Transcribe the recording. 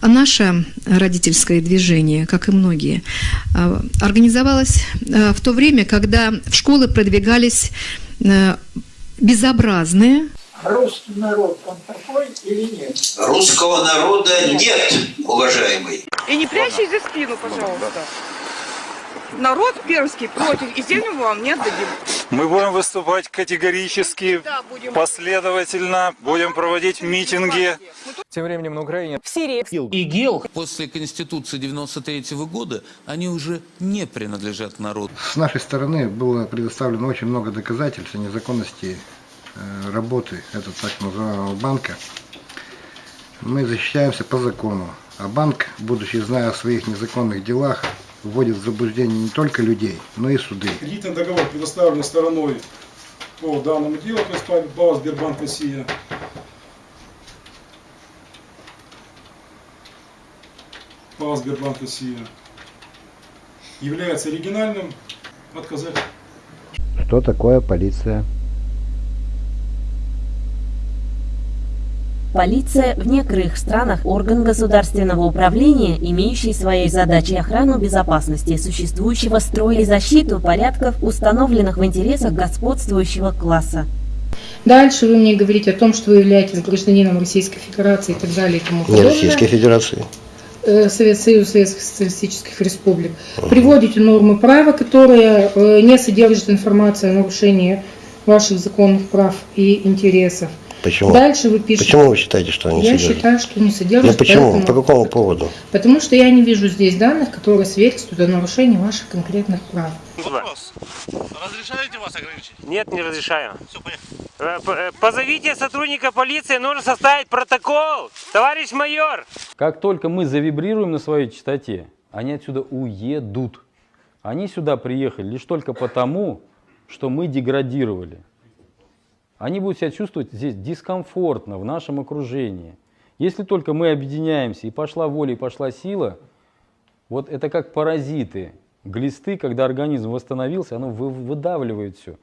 Наше родительское движение, как и многие, э, организовалось э, в то время, когда в школы продвигались э, безобразные, русский народ, он такой или нет? Русского народа нет, уважаемый. И не прячьте за спину, пожалуйста. Народ пермский против, и землю вам не отдадим. Мы будем выступать категорически, Да, будем. последовательно, будем проводить митинги. Тем временем на Украине В Сирии ИГИЛ после Конституции 93 года, они уже не принадлежат народу. С нашей стороны было предоставлено очень много доказательств о незаконности э, работы этого так называемого банка. Мы защищаемся по закону, а банк, будучи зная о своих незаконных делах, вводит в заблуждение не только людей, но и суды. Кредитный договор предоставлен стороной по данному делу, то есть ПАО Сбербанк Россия. ПАО Сбербанк Россия является оригинальным отказать. Что такое полиция? полиция в некоторых странах орган государственного управления, имеющий своей задачей охрану безопасности существующего строя и защиту порядков, установленных в интересах господствующего класса. Дальше вы мне говорите о том, что вы являетесь гражданином Российской Федерации и так далее и тому Не подобное. Российской Федерации. Э, Совет Союз Советских Социалистических Республик. Приводите нормы права, которые э, не содержат информацию о нарушении ваших законных прав и интересов. Почему? Дальше вы пишете. Почему вы считаете, что они Я содержат? считаю, что не содержат. Ну почему? поэтому- По какому поводу? Потому что я не вижу здесь данных, которые свидетельствуют о нарушении ваших конкретных прав. Вопрос. Разрешаете вас ограничить? Нет, не разрешаю. Все, поехали. Э, э, Позовите сотрудника полиции, нужно составить протокол. Товарищ майор! Как только мы завибрируем на своей частоте, они отсюда уедут. Они сюда приехали лишь только потому, что мы деградировали. Они будут себя чувствовать здесь дискомфортно, в нашем окружении. Если только мы объединяемся, и пошла воля, и пошла сила, вот это как паразиты, глисты, когда организм восстановился, оно вы- выдавливает все.